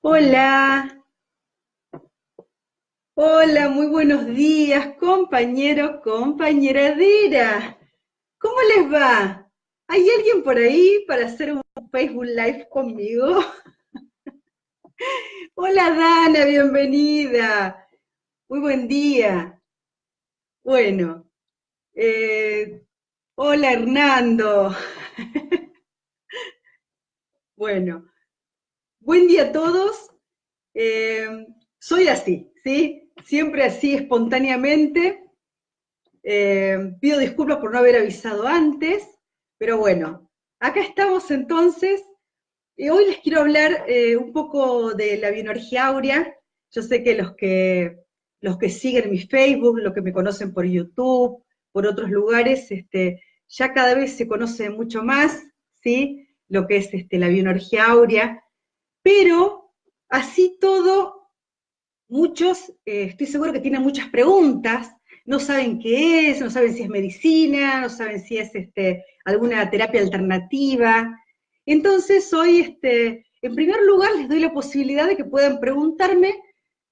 Hola. Hola, muy buenos días, compañero, compañera Dira. ¿Cómo les va? ¿Hay alguien por ahí para hacer un Facebook Live conmigo? Hola Dana, bienvenida. Muy buen día. Bueno, eh, hola Hernando. bueno, buen día a todos. Eh, soy así, ¿sí? Siempre así, espontáneamente. Eh, pido disculpas por no haber avisado antes, pero bueno, acá estamos entonces. Y hoy les quiero hablar un poco de la bioenergía áurea. Yo sé que los que los que siguen mi Facebook, los que me conocen por YouTube, por otros lugares, este, ya cada vez se conoce mucho más, ¿sí? Lo que es este, la bioenergía áurea, pero así todo, muchos, eh, estoy seguro que tienen muchas preguntas, no saben qué es, no saben si es medicina, no saben si es este, alguna terapia alternativa. Entonces, hoy, este, en primer lugar, les doy la posibilidad de que puedan preguntarme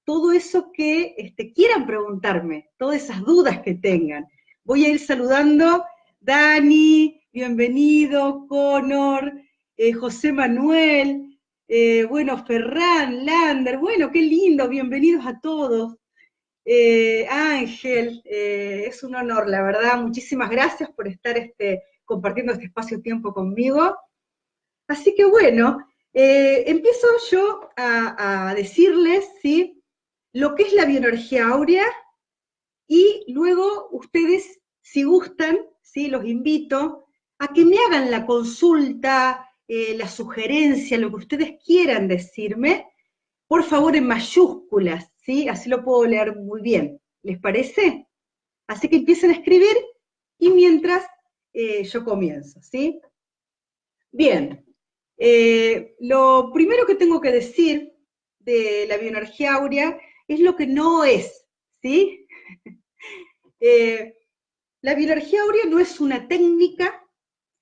todo eso que este, quieran preguntarme, todas esas dudas que tengan. Voy a ir saludando, Dani, bienvenido, Conor, eh, José Manuel, eh, bueno, Ferran, Lander, bueno, qué lindo, bienvenidos a todos. Eh, Ángel, es un honor, la verdad, muchísimas gracias por estar este, compartiendo este espacio-tiempo conmigo. Así que bueno, empiezo yo a, a decirles, ¿sí? lo que es la bioenergía áurea y luego ustedes, si gustan, ¿sí? los invito a que me hagan la consulta, eh, la sugerencia, lo que ustedes quieran decirme, por favor en mayúsculas, ¿sí? así lo puedo leer muy bien. ¿Les parece? Así que empiecen a escribir y mientras eh, yo comienzo, ¿sí? Bien, eh, lo primero que tengo que decir de la bioenergía áurea es lo que no es, ¿sí? Eh, la bioenergía áurea no es una técnica,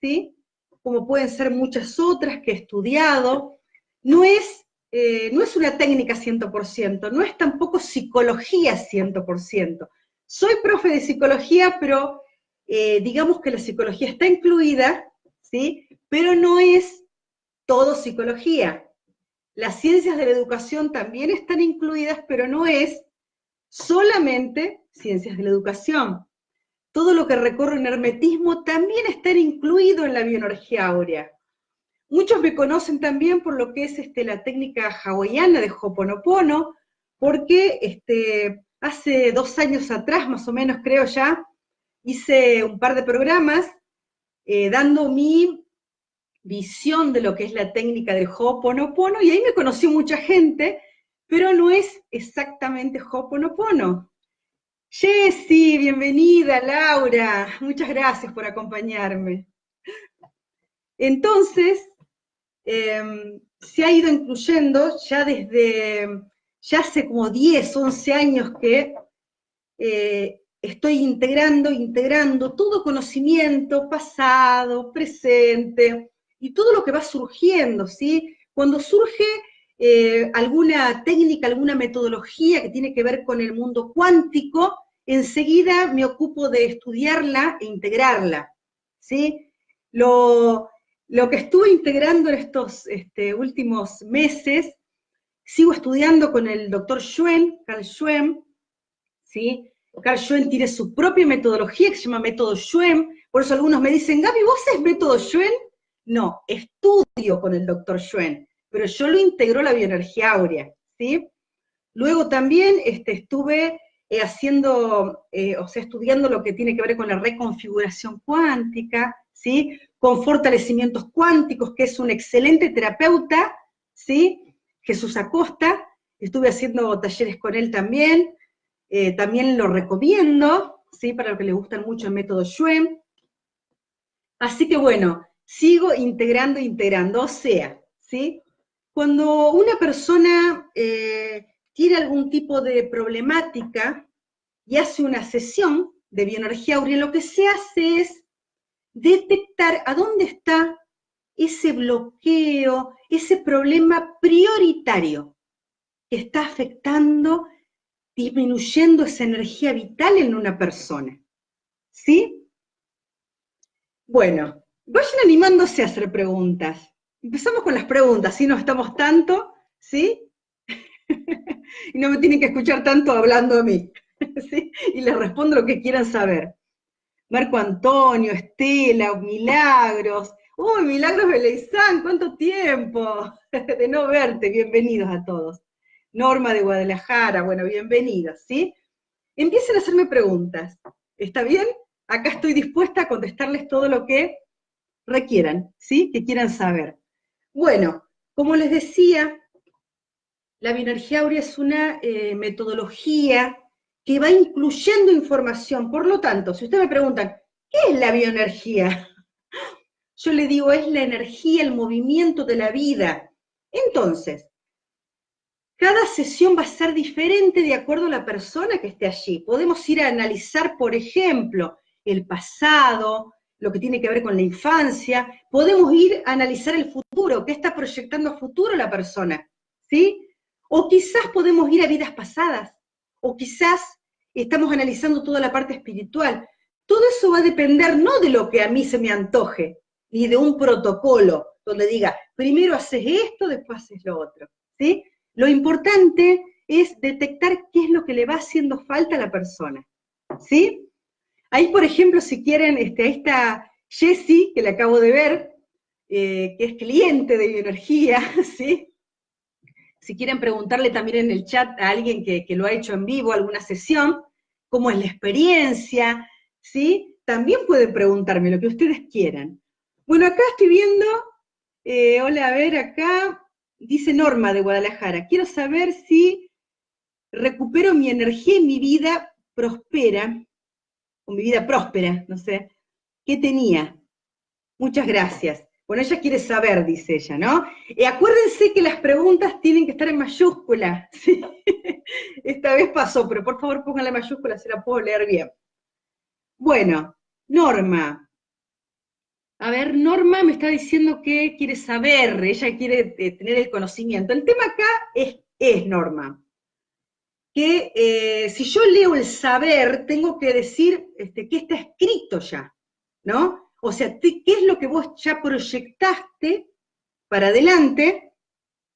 ¿sí? Como pueden ser muchas otras que he estudiado, no es, eh, no es una técnica 100%, no es tampoco psicología 100%. Soy profe de psicología, pero eh, digamos que la psicología está incluida, ¿sí? Pero no es todo psicología. Las ciencias de la educación también están incluidas, pero no es solamente ciencias de la educación. Todo lo que recorre un hermetismo también está incluido en la bioenergía áurea. Muchos me conocen también por lo que es este, la técnica hawaiana de Hoponopono, porque este, hace dos años atrás, más o menos creo ya, hice un par de programas eh, dando mi visión de lo que es la técnica del Ho'oponopono, y ahí me conoció mucha gente, pero no es exactamente Ho'oponopono. Jessy, bienvenida, Laura, muchas gracias por acompañarme. Entonces, em, se ha ido incluyendo ya desde, ya hace como 10, 11 años que eh, estoy integrando, integrando todo conocimiento pasado, presente, y todo lo que va surgiendo, ¿sí? Cuando surge eh, alguna técnica, alguna metodología que tiene que ver con el mundo cuántico, enseguida me ocupo de estudiarla e integrarla, ¿sí? Lo, que estuve integrando en estos este, últimos meses, sigo estudiando con el doctor Schwen, Carl Schwen, ¿sí? Carl Schwen tiene su propia metodología que se llama método Schwen, por eso algunos me dicen, Gaby, ¿vos es método Schwen? No, estudio con el doctor Schwen, pero yo lo integró la bioenergía áurea, ¿sí? Luego también este, estuve eh, haciendo, eh, o sea, estudiando lo que tiene que ver con la reconfiguración cuántica, ¿sí? Con fortalecimientos cuánticos, que es un excelente terapeuta, ¿sí? Jesús Acosta, estuve haciendo talleres con él también, eh, también lo recomiendo, ¿sí? Para los que les gustan mucho el método Schwen. Así que bueno, sigo integrando, integrando. O sea, ¿sí? Cuando una persona eh, tiene algún tipo de problemática y hace una sesión de bioenergía aurea, lo que se hace es detectar a dónde está ese bloqueo, ese problema prioritario que está afectando, disminuyendo esa energía vital en una persona. ¿Sí? Bueno, vayan animándose a hacer preguntas. Empezamos con las preguntas, si no estamos tanto, ¿sí? y no me tienen que escuchar tanto hablando a mí, ¿sí? Y les respondo lo que quieran saber. Marco Antonio, Estela, Milagros. ¡Uy, Milagros Beleizán! ¿Cuánto tiempo de no verte? Bienvenidos a todos. Norma de Guadalajara, bueno, bienvenidos, ¿sí? Empiecen a hacerme preguntas. ¿Está bien? Acá estoy dispuesta a contestarles todo lo que requieran, ¿sí? Que quieran saber. Bueno, como les decía, la bioenergía aurea es una eh, metodología que va incluyendo información. Por lo tanto, si ustedes me preguntan, ¿qué es la bioenergía? Yo le digo, es la energía, el movimiento de la vida. Entonces, cada sesión va a ser diferente de acuerdo a la persona que esté allí. Podemos ir a analizar, por ejemplo, el pasado, lo que tiene que ver con la infancia. Podemos ir a analizar el futuro, qué está proyectando a futuro la persona, ¿sí? O quizás podemos ir a vidas pasadas o quizás estamos analizando toda la parte espiritual. Todo eso va a depender no de lo que a mí se me antoje, ni de un protocolo donde diga, primero haces esto, después haces lo otro. ¿sí? Lo importante es detectar qué es lo que le va haciendo falta a la persona. ¿sí? Ahí, por ejemplo, si quieren, este, está Jessie, que le acabo de ver, eh, que es cliente de bioenergía, ¿sí? si quieren preguntarle también en el chat a alguien que, lo ha hecho en vivo, alguna sesión, cómo es la experiencia, ¿sí? También pueden preguntarme lo que ustedes quieran. Bueno, acá estoy viendo, eh, hola, a ver, acá dice Norma de Guadalajara, quiero saber si recupero mi energía y mi vida prospera, o mi vida próspera, no sé, ¿qué tenía? Muchas gracias. Bueno, ella quiere saber, dice ella, ¿no? Y acuérdense que las preguntas tienen que estar en mayúscula. Esta vez pasó, pero por favor pónganla en mayúscula, se la puedo leer bien. Bueno, Norma. A ver, Norma me está diciendo que quiere saber, ella quiere eh, tener el conocimiento. El tema acá es, es Norma, que eh, si yo leo el saber, tengo que decir este, que está escrito ya, ¿no? O sea, ¿qué es lo que vos ya proyectaste para adelante?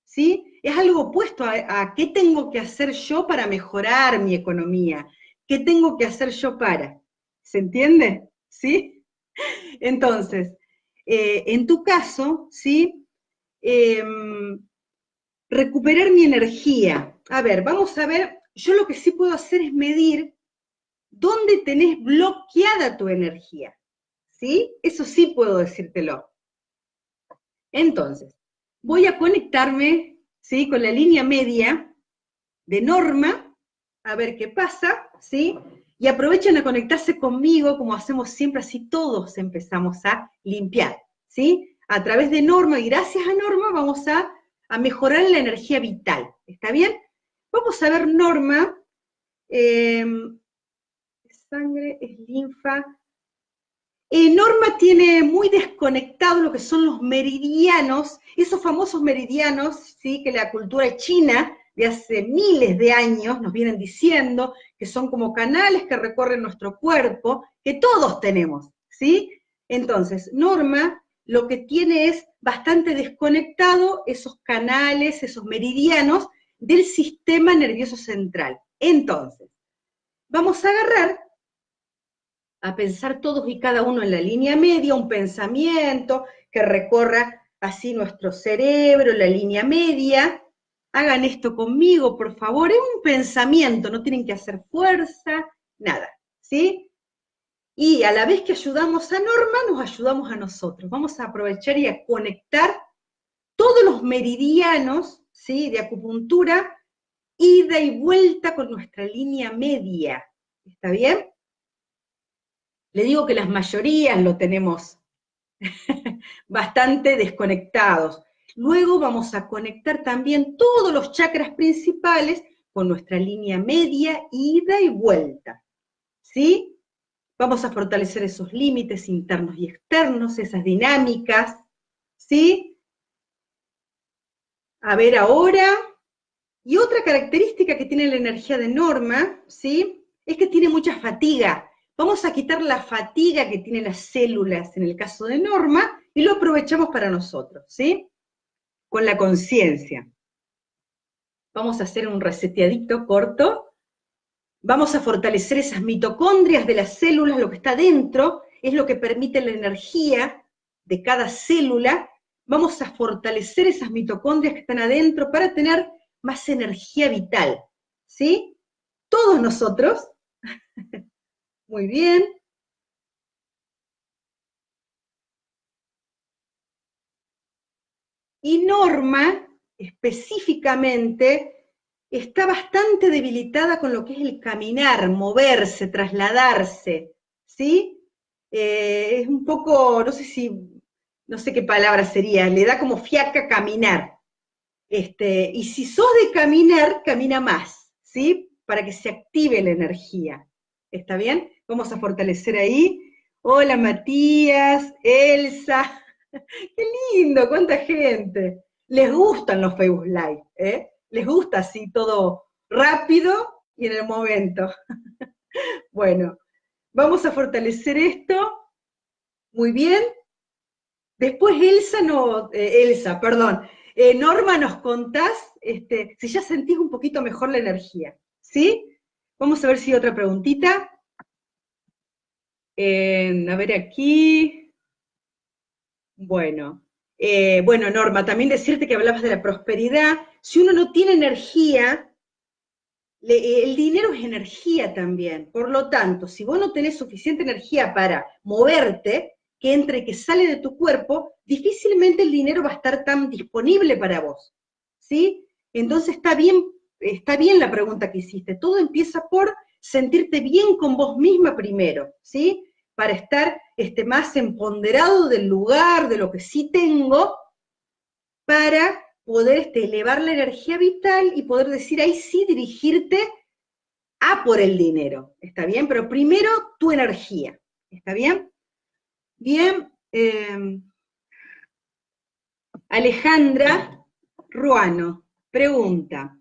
¿Sí? Es algo opuesto a, qué tengo que hacer yo para mejorar mi economía, qué tengo que hacer yo para. ¿Se entiende? ¿Sí? Entonces, eh, en tu caso, ¿sí? Em, recuperar mi energía. A ver, vamos a ver, yo lo que sí puedo hacer es medir dónde tenés bloqueada tu energía. ¿Sí? Eso sí puedo decírtelo. Entonces, voy a conectarme, ¿sí? Con la línea media de norma, a ver qué pasa, ¿sí? Y aprovechen a conectarse conmigo, como hacemos siempre, así todos empezamos a limpiar, ¿sí? A través de norma, y gracias a norma vamos a, mejorar la energía vital, ¿está bien? Vamos a ver norma, eh, sangre, es linfa, eh, Norma tiene muy desconectado lo que son los meridianos, esos famosos meridianos, ¿sí? que la cultura china de hace miles de años nos vienen diciendo que son como canales que recorren nuestro cuerpo, que todos tenemos, ¿sí? Entonces, Norma lo que tiene es bastante desconectado esos canales, esos meridianos del sistema nervioso central. Entonces, vamos a agarrar a pensar todos y cada uno en la línea media, un pensamiento que recorra así nuestro cerebro, la línea media. Hagan esto conmigo, por favor. Es un pensamiento, no tienen que hacer fuerza, nada, ¿sí? Y a la vez que ayudamos a Norma, nos ayudamos a nosotros. Vamos a aprovechar y a conectar todos los meridianos, ¿sí? De acupuntura, ida y vuelta con nuestra línea media. ¿Está bien? Le digo que las mayorías lo tenemos bastante desconectados. Luego vamos a conectar también todos los chakras principales con nuestra línea media, ida y vuelta. ¿Sí? Vamos a fortalecer esos límites internos y externos, esas dinámicas, ¿sí? A ver ahora. Y otra característica que tiene la energía de Norma, ¿sí? Es que tiene mucha fatiga. Vamos a quitar la fatiga que tienen las células en el caso de Norma y lo aprovechamos para nosotros, ¿sí? Con la conciencia. Vamos a hacer un reseteadito corto. Vamos a fortalecer esas mitocondrias de las células, lo que está dentro, es lo que permite la energía de cada célula. Vamos a fortalecer esas mitocondrias que están adentro para tener más energía vital, ¿sí? Todos nosotros. Muy bien. Y Norma, específicamente, está bastante debilitada con lo que es el caminar, moverse, trasladarse, ¿sí? Eh, es un poco, no sé si, no sé qué palabra sería, le da como fiaca caminar. Este, y si sos de caminar, camina más, ¿sí? Para que se active la energía. ¿Está bien? Vamos a fortalecer ahí. Hola Matías, Elsa. Qué lindo, cuánta gente. Les gustan los Facebook Live, ¿eh? les gusta así todo rápido y en el momento. bueno, vamos a fortalecer esto. Muy bien. Después Elsa, no, eh, Elsa, perdón, eh, Norma, nos contás este, si ya sentís un poquito mejor la energía, ¿sí? Vamos a ver si hay otra preguntita. A ver aquí. Bueno, eh, bueno, Norma, también decirte que hablabas de la prosperidad. Si uno no tiene energía, el dinero es energía también. Por lo tanto, si vos no tenés suficiente energía para moverte, que entre y que sale de tu cuerpo, difícilmente el dinero va a estar tan disponible para vos. ¿Sí? Entonces está bien, está bien la pregunta que hiciste. Todo empieza por sentirte bien con vos misma primero, ¿sí? para estar este, más empoderado del lugar, de lo que sí tengo, para poder este, elevar la energía vital y poder decir ahí sí dirigirte a por el dinero. ¿Está bien? Pero primero tu energía. ¿Está bien? Bien. Em, Alejandra Ruano pregunta,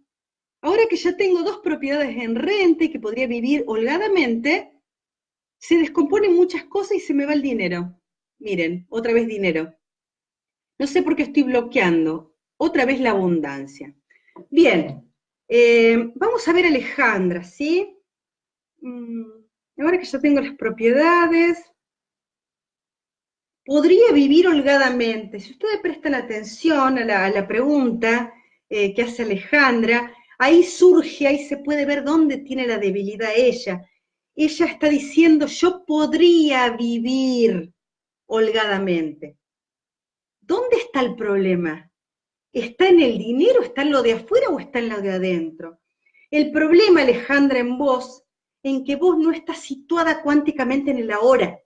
ahora que ya tengo dos propiedades en renta y que podría vivir holgadamente, se descomponen muchas cosas y se me va el dinero. Miren, otra vez dinero. No sé por qué estoy bloqueando. Otra vez la abundancia. Bien, eh, vamos a ver a Alejandra, ¿sí? Mm, ahora que ya tengo las propiedades, podría vivir holgadamente. Si ustedes prestan atención a la, pregunta eh, que hace Alejandra, ahí surge, ahí se puede ver dónde tiene la debilidad ella ella está diciendo, yo podría vivir holgadamente. ¿Dónde está el problema? ¿Está en el dinero, está en lo de afuera o está en lo de adentro? El problema, Alejandra, en vos, en que vos no estás situada cuánticamente en el ahora.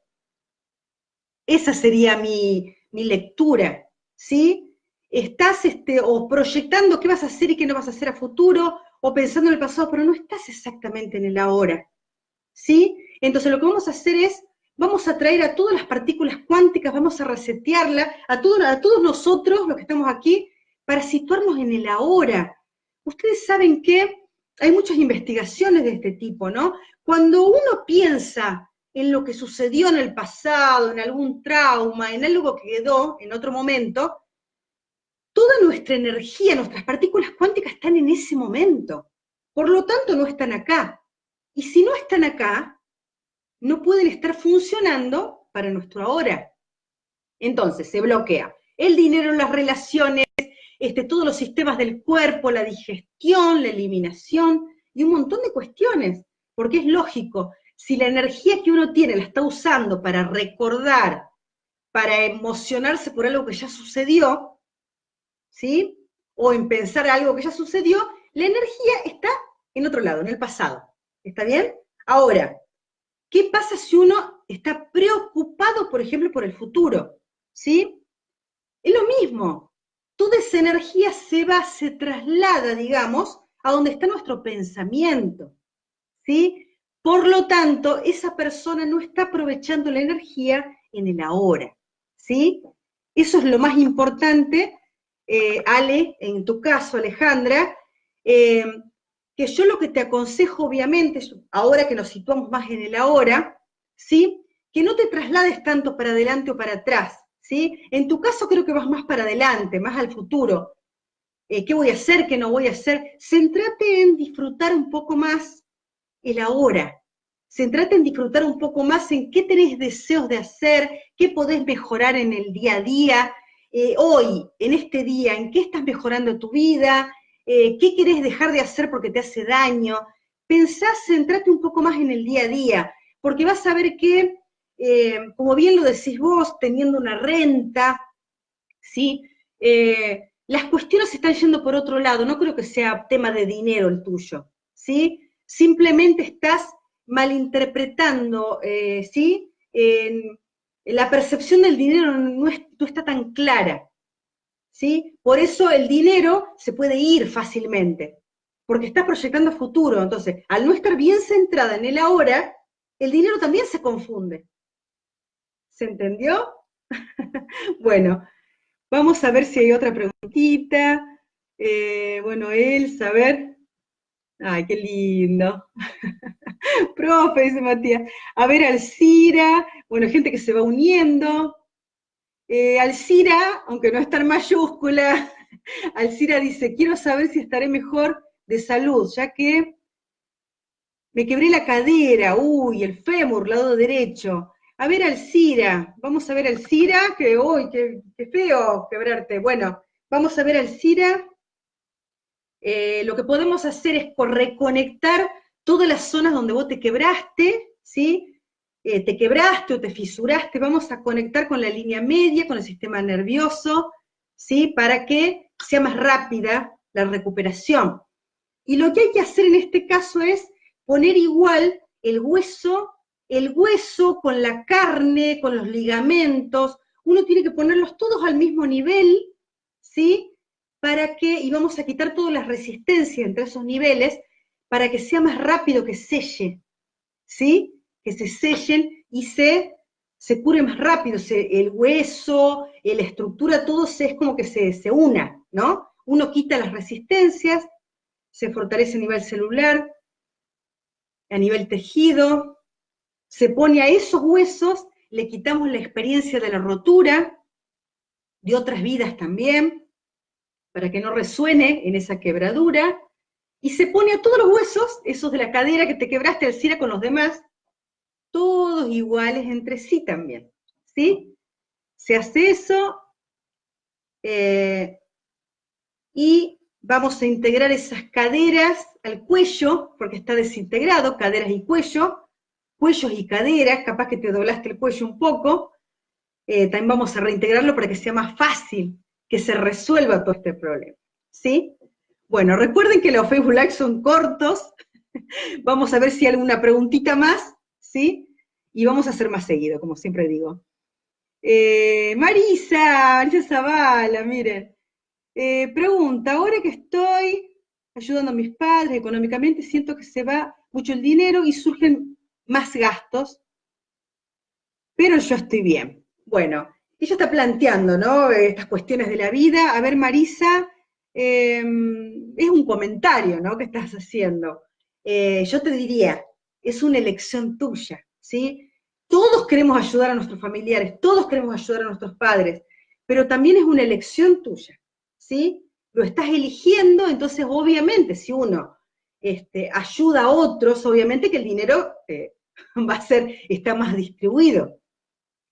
Esa sería mi, mi lectura, ¿sí? Estás este, o proyectando qué vas a hacer y qué no vas a hacer a futuro, o pensando en el pasado, pero no estás exactamente en el ahora. ¿sí? Entonces lo que vamos a hacer es, vamos a traer a todas las partículas cuánticas, vamos a resetearla, a, todos, a todos nosotros, los que estamos aquí, para situarnos en el ahora. Ustedes saben que hay muchas investigaciones de este tipo, ¿no? Cuando uno piensa en lo que sucedió en el pasado, en algún trauma, en algo que quedó en otro momento, toda nuestra energía, nuestras partículas cuánticas están en ese momento. Por lo tanto, no están acá. Y si no están acá, no pueden estar funcionando para nuestro ahora. Entonces, se bloquea el dinero, las relaciones, este, todos los sistemas del cuerpo, la digestión, la eliminación y un montón de cuestiones. Porque es lógico, si la energía que uno tiene la está usando para recordar, para emocionarse por algo que ya sucedió, ¿sí? O en pensar algo que ya sucedió, la energía está en otro lado, en el pasado. ¿Está bien? Ahora, ¿qué pasa si uno está preocupado, por ejemplo, por el futuro? ¿Sí? Es lo mismo. Toda esa energía se va, se traslada, digamos, a donde está nuestro pensamiento. ¿Sí? Por lo tanto, esa persona no está aprovechando la energía en el ahora, ¿sí? Eso es lo más importante, eh, Ale, en tu caso, Alejandra, eh, que yo lo que te aconsejo, obviamente, ahora que nos situamos más en el ahora, ¿sí? Que no te traslades tanto para adelante o para atrás, ¿sí? En tu caso creo que vas más para adelante, más al futuro. Eh, ¿Qué voy a hacer? ¿Qué no voy a hacer? Centrate en disfrutar un poco más el ahora. Centrate en disfrutar un poco más en qué tenés deseos de hacer, qué podés mejorar en el día a día, eh, hoy, en este día, en qué estás mejorando tu vida, eh, qué querés dejar de hacer porque te hace daño. Pensá, centrate un poco más en el día a día, porque vas a ver que, eh, como bien lo decís vos, teniendo una renta, ¿sí? las cuestiones están yendo por otro lado, no creo que sea tema de dinero el tuyo, ¿sí? simplemente estás malinterpretando, ¿sí? La percepción del dinero no, está tan clara, ¿sí? Por eso el dinero se puede ir fácilmente, porque estás proyectando futuro. Entonces, al no estar bien centrada en el ahora, el dinero también se confunde. ¿Se entendió? bueno, vamos a ver si hay otra preguntita. Eh, bueno, él, saber. Ay, qué lindo. Profe, dice Matías. A ver, Alcira, bueno, gente que se va uniendo. Eh, Alcira, aunque no está en mayúscula, Alcira dice, quiero saber si estaré mejor de salud, ya que me quebré la cadera, uy, el fémur, lado derecho. A ver, Alcira, vamos a ver Alcira, que uy, qué, qué feo quebrarte. Bueno, vamos a ver Alcira. Eh, lo que podemos hacer es reconectar todas las zonas donde vos te quebraste, ¿sí? Eh, te quebraste o te fisuraste, vamos a conectar con la línea media, con el sistema nervioso, ¿sí? Para que sea más rápida la recuperación. Y lo que hay que hacer en este caso es poner igual el hueso, el hueso con la carne, con los ligamentos, uno tiene que ponerlos todos al mismo nivel, ¿sí? Para que, y vamos a quitar todas las resistencias entre esos niveles, para que sea más rápido que selle, ¿sí? Que se sellen y se, se cure más rápido, el hueso, la estructura, todo se, es como que se, se una, ¿no? Uno quita las resistencias, se fortalece a nivel celular, a nivel tejido, se pone a esos huesos, le quitamos la experiencia de la rotura, de otras vidas también, para que no resuene en esa quebradura, y se pone a todos los huesos, esos de la cadera que te quebraste al cira con los demás, todos iguales entre sí también, ¿sí? Se hace eso, eh, y vamos a integrar esas caderas al cuello, porque está desintegrado, caderas y cuello, cuellos y caderas, capaz que te doblaste el cuello un poco, eh, también vamos a reintegrarlo para que sea más fácil que se resuelva todo este problema. ¿Sí? Bueno, recuerden que los Facebook Live son cortos. vamos a ver si hay alguna preguntita más, ¿sí? Y vamos a hacer más seguido, como siempre digo. Eh, Marisa, Marisa Zavala, miren. Eh, pregunta, ahora que estoy ayudando a mis padres económicamente, siento que se va mucho el dinero y surgen más gastos, pero yo estoy bien. Bueno, ella está planteando, ¿no? Estas cuestiones de la vida. A ver, Marisa, em, es un comentario, ¿no? Que estás haciendo. Eh, yo te diría, es una elección tuya, ¿sí? Todos queremos ayudar a nuestros familiares, todos queremos ayudar a nuestros padres, pero también es una elección tuya, ¿sí? Lo estás eligiendo, entonces obviamente si uno este, ayuda a otros, obviamente que el dinero eh, va a ser, está más distribuido,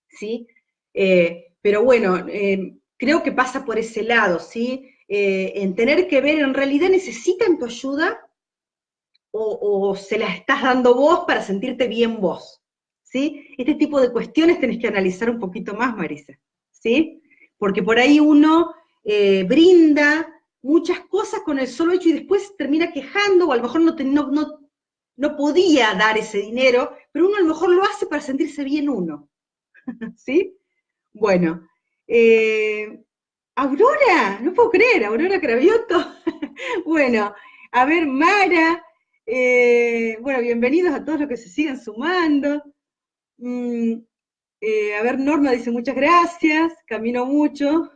¿sí? Eh, pero bueno, eh, creo que pasa por ese lado, ¿sí? Eh, en tener que ver, en realidad necesitan tu ayuda o, se la estás dando vos para sentirte bien vos, ¿sí? Este tipo de cuestiones tenés que analizar un poquito más, Marisa, ¿sí? Porque por ahí uno brinda muchas cosas con el solo hecho y después termina quejando, o a lo mejor no, no, no podía dar ese dinero, pero uno a lo mejor lo hace para sentirse bien uno, ¿sí? Bueno, eh, Aurora, no puedo creer, Aurora Cravioto. bueno, a ver, Mara, Eh, bueno, bienvenidos a todos los que se siguen sumando. Mm, eh, a ver, Norma dice muchas gracias, camino mucho.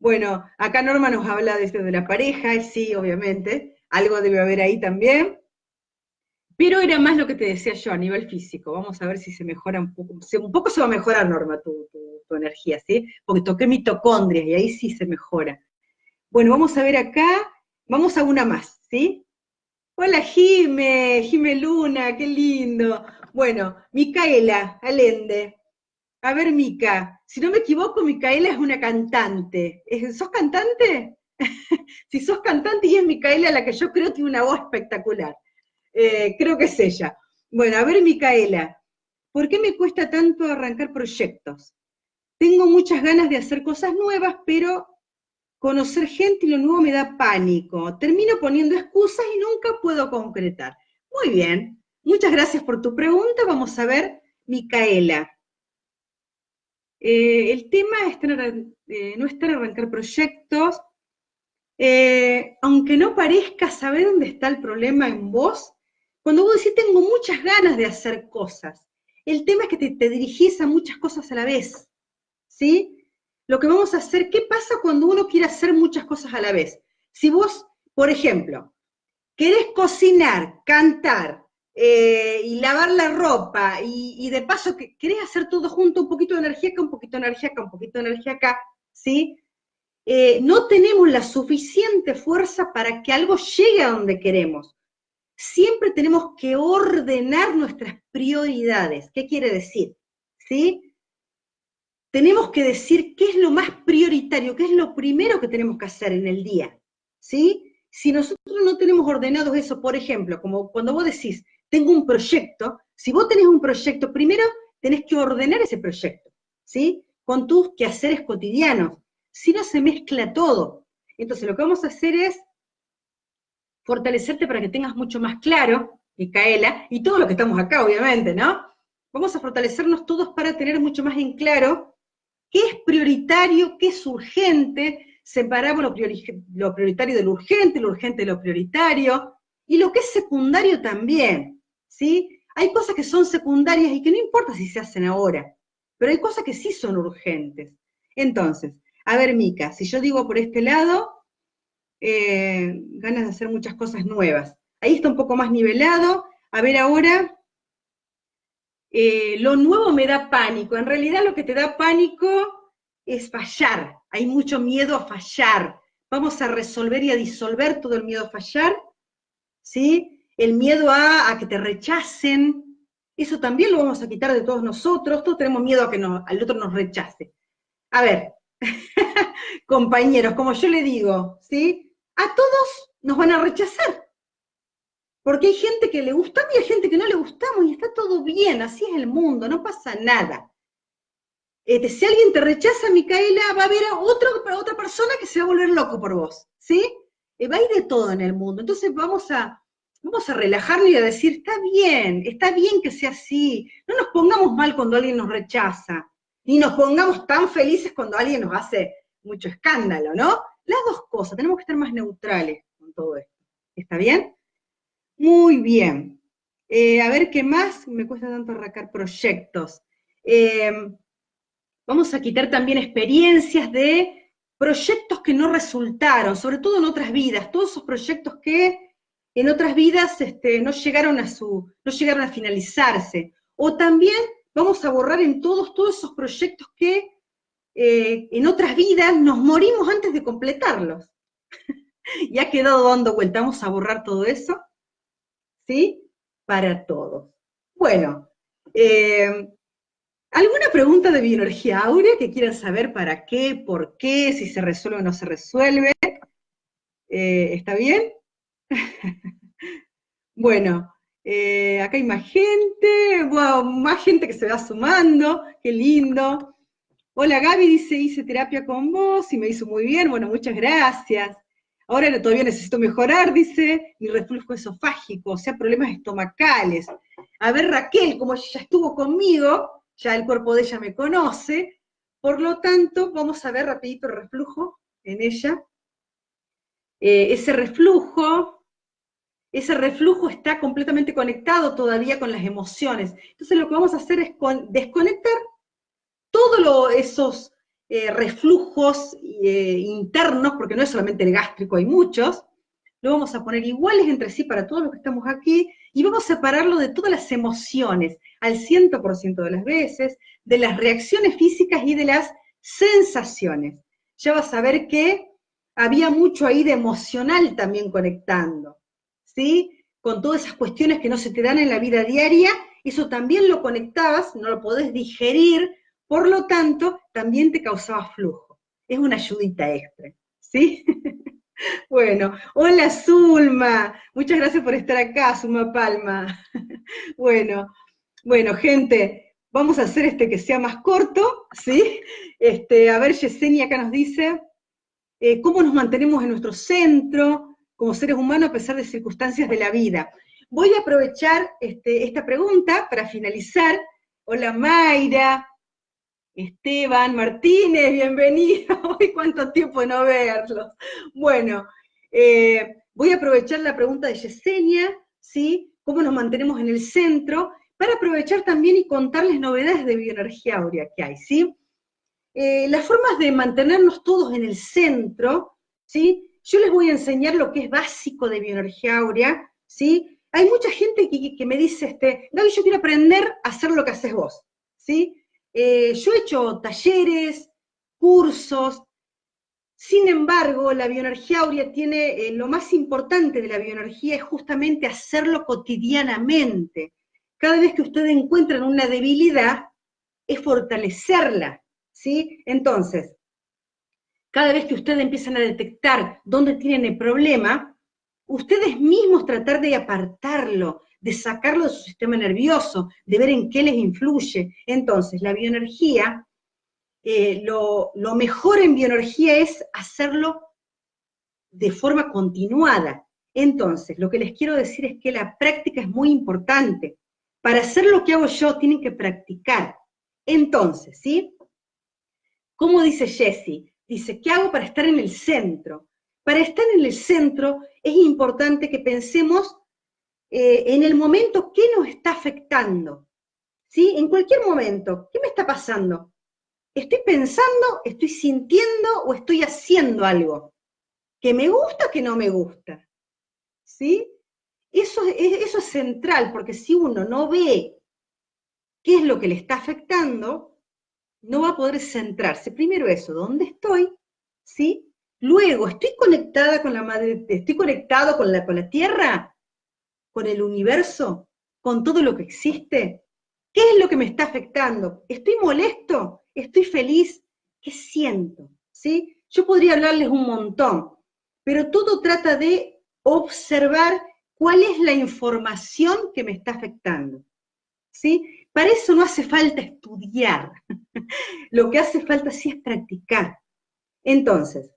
Bueno, acá Norma nos habla de, la pareja, sí, obviamente, algo debe haber ahí también. Pero era más lo que te decía yo a nivel físico. Vamos a ver si se mejora un poco. Un poco se va a mejorar, Norma, tu, energía, ¿sí? Porque toqué mitocondrias y ahí sí se mejora. Bueno, vamos a ver acá. Vamos a una más, ¿sí? Hola, Jime, Jime Luna, qué lindo. Bueno, Micaela Alende. A ver, Mica, si no me equivoco, Micaela es una cantante. ¿Sos cantante? si sos cantante y es Micaela la que yo creo tiene una voz espectacular. Eh, creo que es ella. Bueno, a ver, Micaela, ¿por qué me cuesta tanto arrancar proyectos? Tengo muchas ganas de hacer cosas nuevas, pero conocer gente y lo nuevo me da pánico. Termino poniendo excusas y nunca puedo concretar. Muy bien, muchas gracias por tu pregunta. Vamos a ver, Micaela. Eh, el tema es eh, no estar arrancar proyectos, aunque no parezca saber dónde está el problema en vos, cuando vos decís, tengo muchas ganas de hacer cosas, el tema es que te, dirigís a muchas cosas a la vez, ¿sí? Lo que vamos a hacer, ¿qué pasa cuando uno quiere hacer muchas cosas a la vez? Si vos, por ejemplo, querés cocinar, cantar eh, y lavar la ropa y, de paso que querés hacer todo junto, un poquito de energía acá, un poquito de energía acá, un poquito de energía acá, ¿sí? Eh, no tenemos la suficiente fuerza para que algo llegue a donde queremos siempre tenemos que ordenar nuestras prioridades. ¿Qué quiere decir? ¿Sí? Tenemos que decir qué es lo más prioritario, qué es lo primero que tenemos que hacer en el día. ¿Sí? Si nosotros no tenemos ordenados eso, por ejemplo, como cuando vos decís, tengo un proyecto, si vos tenés un proyecto, primero tenés que ordenar ese proyecto, ¿sí? Con tus quehaceres cotidianos. Si no, se mezcla todo. Entonces, lo que vamos a hacer es fortalecerte para que tengas mucho más claro, Micaela, y todos los que estamos acá, obviamente, ¿no? Vamos a fortalecernos todos para tener mucho más en claro qué es prioritario, qué es urgente, separamos lo, prioritario de lo urgente, lo urgente de lo prioritario, y lo que es secundario también, ¿sí? Hay cosas que son secundarias y que no importa si se hacen ahora, pero hay cosas que sí son urgentes. Entonces, a ver, Mica, si yo digo por este lado, eh, ganas de hacer muchas cosas nuevas. Ahí está un poco más nivelado. A ver ahora, eh, lo nuevo me da pánico. En realidad lo que te da pánico es fallar. Hay mucho miedo a fallar. Vamos a resolver y a disolver todo el miedo a fallar, ¿sí? El miedo a, que te rechacen, eso también lo vamos a quitar de todos nosotros. Todos tenemos miedo a que al otro nos rechace. A ver, compañeros, como yo le digo, ¿sí? A todos nos van a rechazar. Porque hay gente que le gusta y hay gente que no le gustamos y está todo bien, así es el mundo, no pasa nada. Este, si alguien te rechaza, Micaela, va a haber a otra persona que se va a volver loco por vos, ¿sí? Eh, va a ir de todo en el mundo. Entonces vamos a, vamos a relajarnos y a decir, está bien, está bien que sea así. No nos pongamos mal cuando alguien nos rechaza, ni nos pongamos tan felices cuando alguien nos hace mucho escándalo, ¿no? Las dos cosas, tenemos que estar más neutrales con todo esto. ¿Está bien? Muy bien. Eh, a ver qué más me cuesta tanto arrancar proyectos. Em, vamos a quitar también experiencias de proyectos que no resultaron, sobre todo en otras vidas, todos esos proyectos que en otras vidas este, no, llegaron a su, no llegaron a finalizarse. O también vamos a borrar en todos, todos esos proyectos que eh, en otras vidas nos morimos antes de completarlos. y ha quedado dando vuelta. Vamos a borrar todo eso, ¿sí? Para todos. Bueno, eh, ¿alguna pregunta de bioenergía áurea que quieran saber para qué, por qué, si se resuelve o no se resuelve? Eh, ¿Está bien? bueno, acá hay más gente, más gente que se va sumando, qué lindo. Hola Gaby, dice, hice terapia con vos y me hizo muy bien, bueno, muchas gracias. Ahora todavía necesito mejorar, dice, mi reflujo esofágico, o sea, problemas estomacales. A ver, Raquel, como ya estuvo conmigo, ya el cuerpo de ella me conoce, por lo tanto, vamos a ver rapidito el reflujo en ella. Eh, ese reflujo ese reflujo está completamente conectado todavía con las emociones. Entonces lo que vamos a hacer es desconectar todos esos eh, reflujos eh, internos, porque no es solamente el gástrico, hay muchos, lo vamos a poner iguales entre sí para todos los que estamos aquí, y vamos a separarlo de todas las emociones, al 100% de las veces, de las reacciones físicas y de las sensaciones. Ya vas a ver que había mucho ahí de emocional también conectando. ¿sí? Con todas esas cuestiones que no se te dan en la vida diaria, eso también lo conectabas, no lo podés digerir, por lo tanto, también te causaba flujo. Es una ayudita extra, ¿sí? bueno, hola Zulma, muchas gracias por estar acá, Zulma Palma. bueno, bueno, gente, vamos a hacer este que sea más corto, ¿sí? Este, a ver, Yesenia acá nos dice, eh, ¿cómo nos mantenemos en nuestro centro? como seres humanos a pesar de circunstancias de la vida. Voy a aprovechar este, esta pregunta para finalizar. Hola Mayra, Esteban, Martínez, bienvenido. Hoy cuánto tiempo no verlos. Bueno, eh, voy a aprovechar la pregunta de Yesenia, ¿sí? ¿Cómo nos mantenemos en el centro? Para aprovechar también y contarles novedades de bioenergía áurea que hay, ¿sí? Eh, las formas de mantenernos todos en el centro, ¿sí? Yo les voy a enseñar lo que es básico de bioenergía áurea, ¿sí? Hay mucha gente que, me dice, este, Gaby, yo quiero aprender a hacer lo que haces vos, ¿sí? Eh, yo he hecho talleres, cursos, sin embargo, la bioenergía áurea tiene, eh, lo más importante de la bioenergía es justamente hacerlo cotidianamente. Cada vez que ustedes encuentran una debilidad, es fortalecerla, ¿sí? Entonces, cada vez que ustedes empiezan a detectar dónde tienen el problema, ustedes mismos tratar de apartarlo, de sacarlo de su sistema nervioso, de ver en qué les influye. Entonces, la bioenergía, eh, lo, lo mejor en bioenergía es hacerlo de forma continuada. Entonces, lo que les quiero decir es que la práctica es muy importante. Para hacer lo que hago yo, tienen que practicar. Entonces, ¿sí? Como dice Jessie, dice, ¿qué hago para estar en el centro? Para estar en el centro es importante que pensemos eh, en el momento qué nos está afectando. ¿Sí? En cualquier momento, ¿qué me está pasando? ¿Estoy pensando, estoy sintiendo o estoy haciendo algo? ¿Que me gusta o que no me gusta? ¿Sí? Eso, eso es central, porque si uno no ve qué es lo que le está afectando, no va a poder centrarse. Primero eso, ¿dónde estoy? ¿Sí? Luego, ¿estoy conectada con la madre, estoy conectado con la, con la tierra? ¿Con el universo? ¿Con todo lo que existe? ¿Qué es lo que me está afectando? ¿Estoy molesto? ¿Estoy feliz? ¿Qué siento? ¿Sí? Yo podría hablarles un montón, pero todo trata de observar cuál es la información que me está afectando. ¿Sí? Para eso no hace falta estudiar, lo que hace falta sí es practicar. Entonces,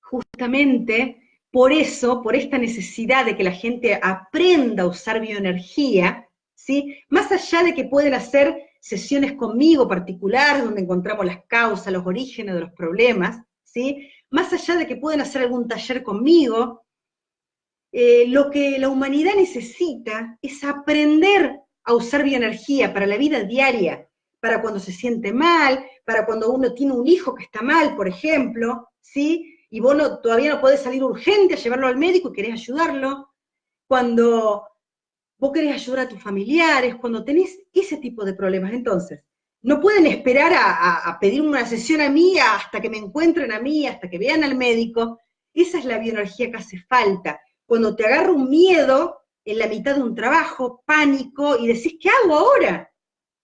justamente por eso, por esta necesidad de que la gente aprenda a usar bioenergía, ¿sí? más allá de que pueden hacer sesiones conmigo particulares donde encontramos las causas, los orígenes de los problemas, ¿sí? más allá de que pueden hacer algún taller conmigo, eh, lo que la humanidad necesita es aprender a usar bioenergía para la vida diaria, para cuando se siente mal, para cuando uno tiene un hijo que está mal, por ejemplo, ¿sí? Y vos todavía no podés salir urgente a llevarlo al médico y querés ayudarlo, cuando vos querés ayudar a tus familiares, cuando tenés ese tipo de problemas. Entonces, no pueden esperar a, pedir una sesión a mí hasta que me encuentren a mí, hasta que vean al médico. Esa es la bioenergía que hace falta. Cuando te agarra un miedo, en la mitad de un trabajo, pánico, y decís, ¿qué hago ahora?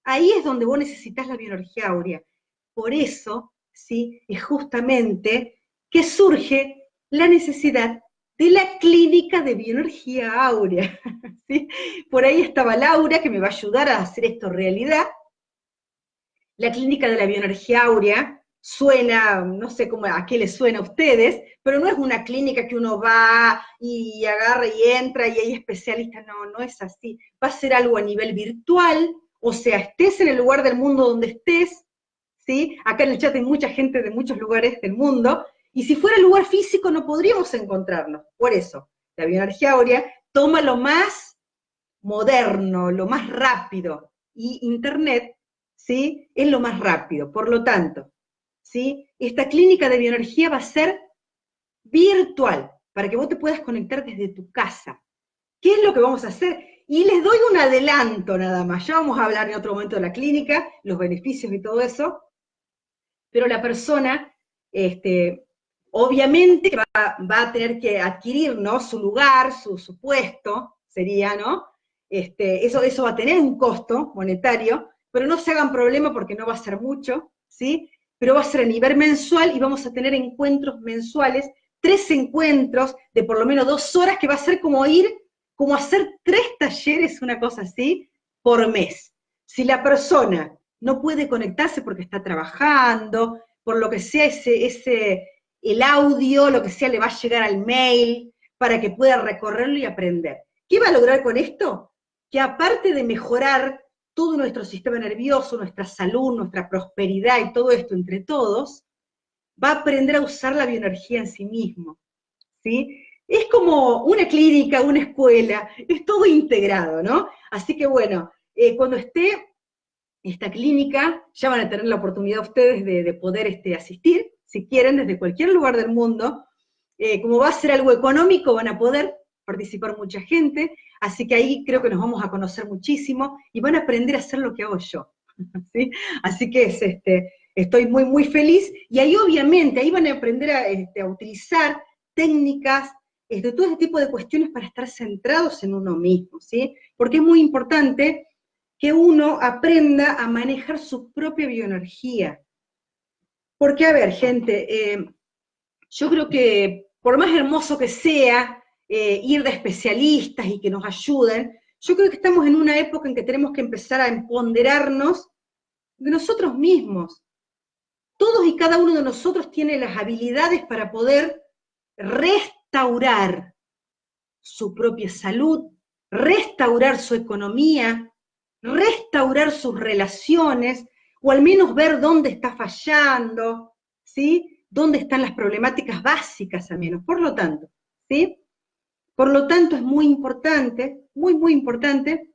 Ahí es donde vos necesitas la bioenergía áurea. Por eso, ¿sí? Es justamente que surge la necesidad de la clínica de bioenergía áurea. ¿sí? Por ahí estaba Laura, que me va a ayudar a hacer esto realidad. La clínica de la bioenergía áurea suena, no sé cómo, a qué les suena a ustedes, pero no es una clínica que uno va y agarra y entra y hay especialistas, no, no es así. Va a ser algo a nivel virtual, o sea, estés en el lugar del mundo donde estés, ¿sí? Acá en el chat hay mucha gente de muchos lugares del mundo, y si fuera lugar físico no podríamos encontrarnos. Por eso, la bioenergía áurea toma lo más moderno, lo más rápido, y Internet, ¿sí? Es lo más rápido. Por lo tanto, ¿sí? Esta clínica de bioenergía va a ser virtual, para que vos te puedas conectar desde tu casa. ¿Qué es lo que vamos a hacer? Y les doy un adelanto nada más, ya vamos a hablar en otro momento de la clínica, los beneficios y todo eso, pero la persona, este, obviamente va, a tener que adquirir, ¿no? Su lugar, su, su puesto, sería, ¿no? Este, eso, eso va a tener un costo monetario, pero no se hagan problema porque no va a ser mucho, ¿sí? Pero va a ser a nivel mensual y vamos a tener encuentros mensuales, tres encuentros de por lo menos dos horas, que va a ser como ir como hacer tres talleres, una cosa así, por mes. Si la persona no puede conectarse porque está trabajando, por lo que sea, ese, ese, el audio, lo que sea, le va a llegar al mail para que pueda recorrerlo y aprender. ¿Qué va a lograr con esto? Que aparte de mejorar todo nuestro sistema nervioso, nuestra salud, nuestra prosperidad y todo esto entre todos, va a aprender a usar la bioenergía en sí mismo. ¿sí? es como una clínica, una escuela, es todo integrado, ¿no? Así que bueno, eh, cuando esté esta clínica, ya van a tener la oportunidad ustedes de, poder este, asistir, si quieren, desde cualquier lugar del mundo. Eh, como va a ser algo económico, van a poder participar mucha gente, así que ahí creo que nos vamos a conocer muchísimo y van a aprender a hacer lo que hago yo. Así que es, este, estoy muy, muy feliz, y ahí obviamente, ahí van a aprender a, este, a utilizar técnicas, de todo ese tipo de cuestiones para estar centrados en uno mismo, ¿sí? Porque es muy importante que uno aprenda a manejar su propia bioenergía. Porque, a ver, gente, eh, yo creo que por más hermoso que sea eh, ir de especialistas y que nos ayuden, yo creo que estamos en una época en que tenemos que empezar a empoderarnos de nosotros mismos. Todos y cada uno de nosotros tiene las habilidades para poder restaurar restaurar su propia salud, restaurar su economía, restaurar sus relaciones, o al menos ver dónde está fallando, ¿sí? Dónde están las problemáticas básicas al menos. Por lo tanto, ¿sí? Por lo tanto, es muy importante, muy, muy importante,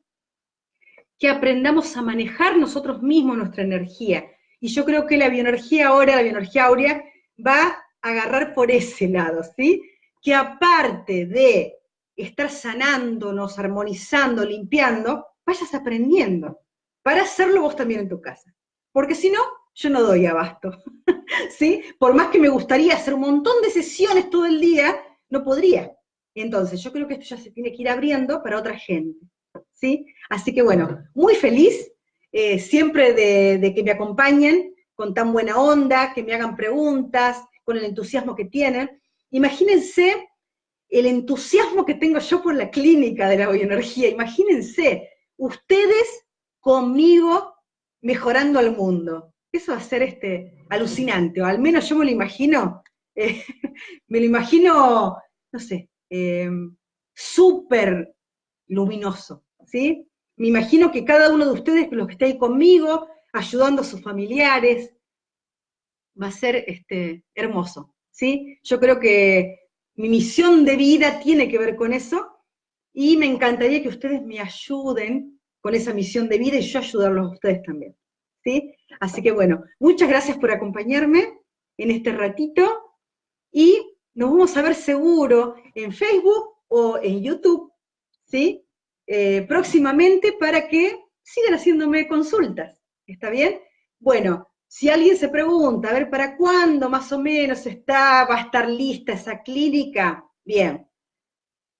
que aprendamos a manejar nosotros mismos nuestra energía. Y yo creo que la bioenergía ahora, la bioenergía áurea, va a agarrar por ese lado, ¿sí? que aparte de estar sanándonos, armonizando, limpiando, vayas aprendiendo para hacerlo vos también en tu casa. Porque si no, yo no doy abasto. ¿Sí? Por más que me gustaría hacer un montón de sesiones todo el día, no podría. Entonces, yo creo que esto ya se tiene que ir abriendo para otra gente. ¿Sí? Así que bueno, muy feliz eh, siempre de que me acompañen con tan buena onda, que me hagan preguntas, con el entusiasmo que tienen. Imagínense el entusiasmo que tengo yo por la clínica de la bioenergía. Imagínense, ustedes conmigo mejorando al mundo. Eso va a ser este, alucinante, o al menos yo me lo imagino, eh, me lo imagino, no sé, em, súper luminoso, ¿sí? Me imagino que cada uno de ustedes, los que está ahí conmigo, ayudando a sus familiares, va a ser este, hermoso. Yo creo que mi misión de vida tiene que ver con eso y me encantaría que ustedes me ayuden con esa misión de vida y yo ayudarlos a ustedes también, ¿sí? Así que bueno, muchas gracias por acompañarme en este ratito y nos vamos a ver seguro en Facebook o en YouTube, ¿sí? Eh, próximamente para que sigan haciéndome consultas, ¿está bien? Bueno, si alguien se pregunta, a ver, ¿para cuándo más o menos está, va a estar lista esa clínica? Bien,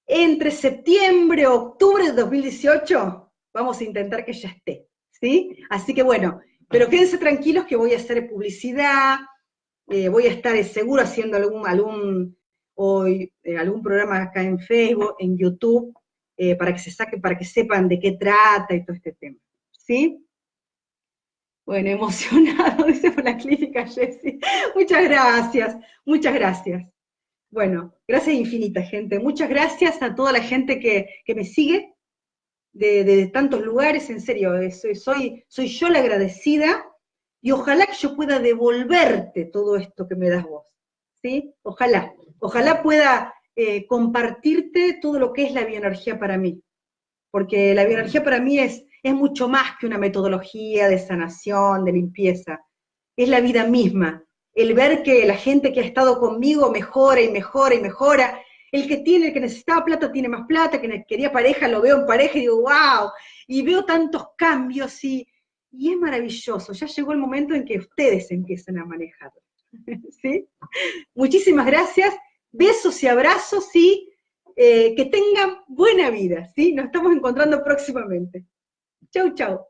entre septiembre octubre de 2018 vamos a intentar que ya esté, ¿sí? Así que bueno, pero quédense tranquilos que voy a hacer publicidad, eh, voy a estar seguro haciendo algún, algún, hoy, eh, algún programa acá en Facebook, en YouTube, eh, para que se saque, para que sepan de qué trata y todo este tema, ¿sí? Bueno, emocionado, dice por la clínica Jessy. Muchas gracias, muchas gracias. Bueno, gracias infinitas, gente. Muchas gracias a toda la gente que, me sigue de, tantos lugares, en serio, soy, soy, soy yo la agradecida y ojalá que yo pueda devolverte todo esto que me das vos. ¿Sí? Ojalá, ojalá pueda eh, compartirte todo lo que es la bioenergía para mí. Porque la bioenergía para mí es, es mucho más que una metodología de sanación, de limpieza. Es la vida misma. El ver que la gente que ha estado conmigo mejora y mejora y mejora. El que tiene, el que necesitaba plata tiene más plata, que quería pareja lo veo en pareja y digo, wow. Y veo tantos cambios y, y es maravilloso. Ya llegó el momento en que ustedes empiecen a manejar. ¿Sí? Muchísimas gracias Besos y abrazos y eh, que tengan buena vida, ¿sí? Nos estamos encontrando próximamente. Chau, chau.